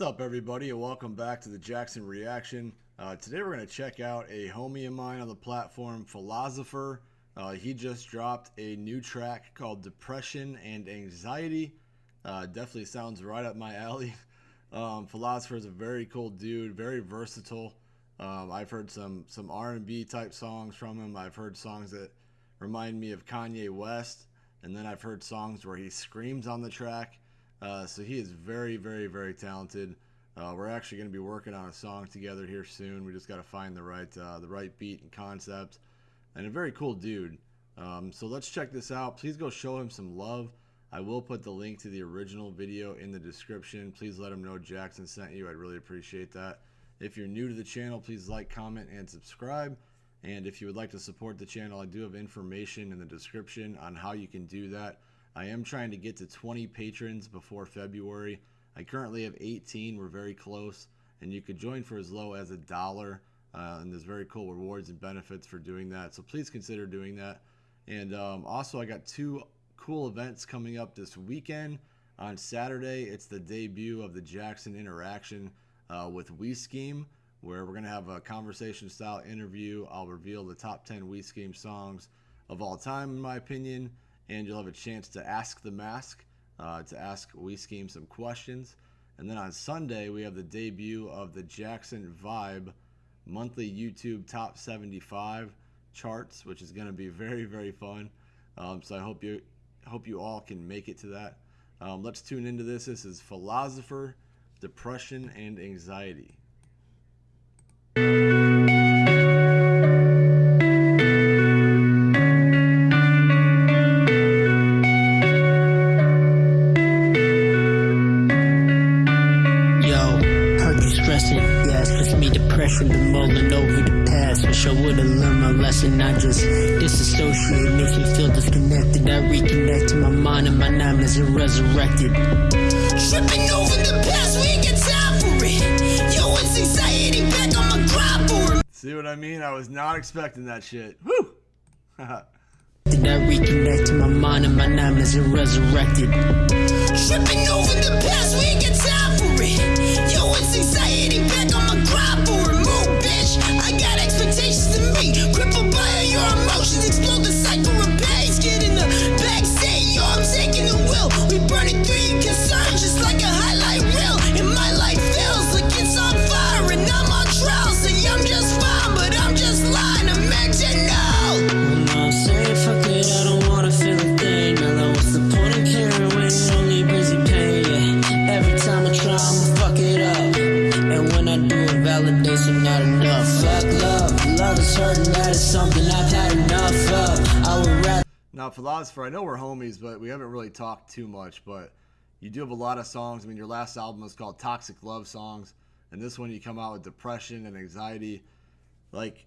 up, everybody, and welcome back to the Jackson Reaction. Uh, today we're going to check out a homie of mine on the platform, Philosopher. Uh, he just dropped a new track called Depression and Anxiety. Uh, definitely sounds right up my alley. Um, Philosopher is a very cool dude, very versatile. Um, I've heard some some R&B type songs from him. I've heard songs that remind me of Kanye West, and then I've heard songs where he screams on the track. Uh, so he is very, very, very talented. Uh, we're actually going to be working on a song together here soon. We just got to find the right uh, the right beat and concept, and a very cool dude. Um, so let's check this out. Please go show him some love. I will put the link to the original video in the description. Please let him know Jackson sent you. I'd really appreciate that. If you're new to the channel, please like, comment, and subscribe. And if you would like to support the channel, I do have information in the description on how you can do that. I am trying to get to 20 patrons before February. I currently have 18. We're very close. And you could join for as low as a dollar. Uh, and there's very cool rewards and benefits for doing that. So please consider doing that. And um, also, I got two cool events coming up this weekend. On Saturday, it's the debut of the Jackson Interaction uh, with We Scheme, where we're going to have a conversation style interview. I'll reveal the top 10 We Scheme songs of all time, in my opinion and you'll have a chance to ask the mask, uh, to ask We Scheme some questions. And then on Sunday, we have the debut of the Jackson Vibe monthly YouTube top 75 charts, which is going to be very, very fun. Um, so I hope you hope you all can make it to that. Um, let's tune into this. This is Philosopher, Depression, and Anxiety. Wish I would've learned my lesson. I just disassociate, makes me feel disconnected. I reconnect to my mind and my nightmares are resurrected. Tripping over the past, we ain't got time for it. Yo, it's anxiety back on my grind for it. See what I mean? I was not expecting that shit. Woo! Did I reconnect to my mind and my nightmares are resurrected? Tripping over the past, we ain't got time for it. Yo, it's anxiety back on my grind fuck it up. And when I do it, validation not enough love is hurting, that is something I've had enough of. I would rather. Now, Philosopher, I know we're homies, but we haven't really talked too much. But you do have a lot of songs. I mean, your last album was called Toxic Love Songs, and this one you come out with depression and anxiety. Like,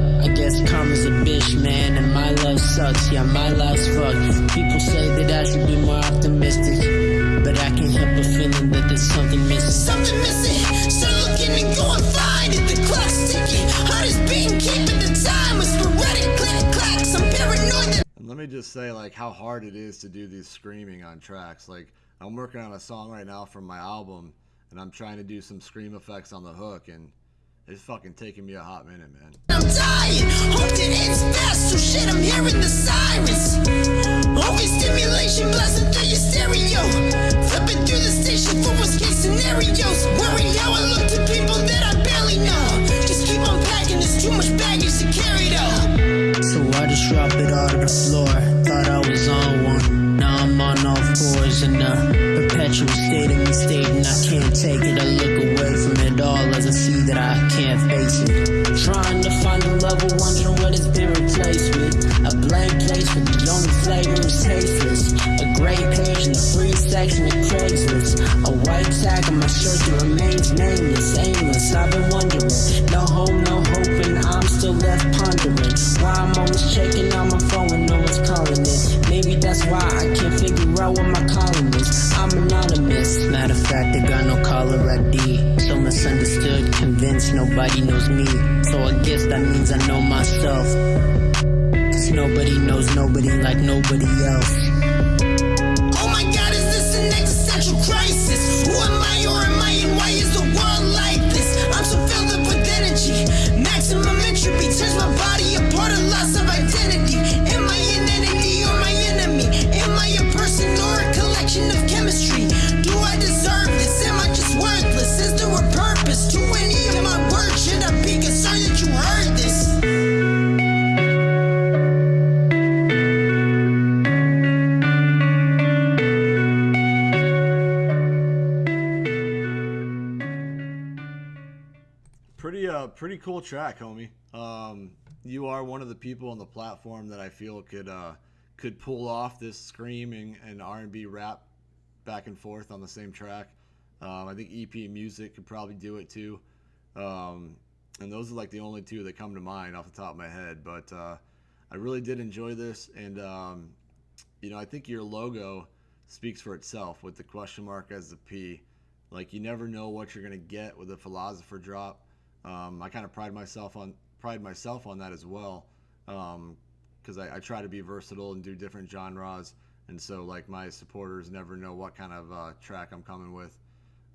sucks. Yeah, my life's fucked. People say that I should be more optimistic, but I can't help but feeling that there's something missing. Something missing. Start looking and going find it. The clock's ticking. Heart is beating, keeping the time. A sporadic click clacks. I'm paranoid. That and let me just say, like, how hard it is to do these screaming on tracks. Like, I'm working on a song right now from my album, and I'm trying to do some scream effects on the hook, and it's fucking taking me a hot minute, man. I'm dying. Hope it ends fast. So shit, I'm hearing the sirens. Overstimulation blasting through your stereo. Flipping through the station for worst case scenarios. Worry how I look to people that I barely know. Just keep unpacking. There's too much baggage to carry though. So I just drop it all to the floor. Thought I was on one. Now I'm on all fours in a perpetual state of me stating I can't take it. I look it. Trying to find a level, wondering what it's been replaced with. A blank place with the only flavor is tasteless. A gray page in the free section nobody knows me. So I guess that means I know myself. Cause nobody knows nobody like nobody else. Oh my god, is this an existential crisis? Pretty cool track, homie. Um you are one of the people on the platform that I feel could uh could pull off this screaming and R&B rap back and forth on the same track. Um, I think EP Music could probably do it too. Um, and those are like the only two that come to mind off the top of my head. But uh, I really did enjoy this, and um, you know I think your logo speaks for itself with the question mark as the P. Like you never know what you're gonna get with a philosopher drop. Um, I kind of pride myself on pride myself on that as well, because I, I try to be versatile and do different genres, and so like my supporters never know what kind of uh, track I'm coming with,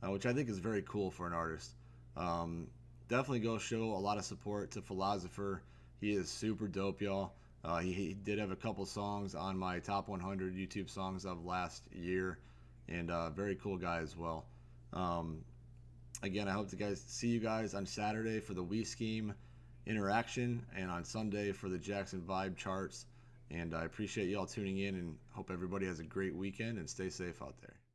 uh, which I think is very cool for an artist. Um, definitely go show a lot of support to Philosopher. He is super dope, y'all. Uh, he, he did have a couple songs on my top 100 YouTube songs of last year, and uh, very cool guy as well. Um, again, I hope to guys see you guys on Saturday for the We Scheme interaction, and on Sunday for the Jackson Vibe charts. And I appreciate y'all tuning in, and hope everybody has a great weekend and stay safe out there.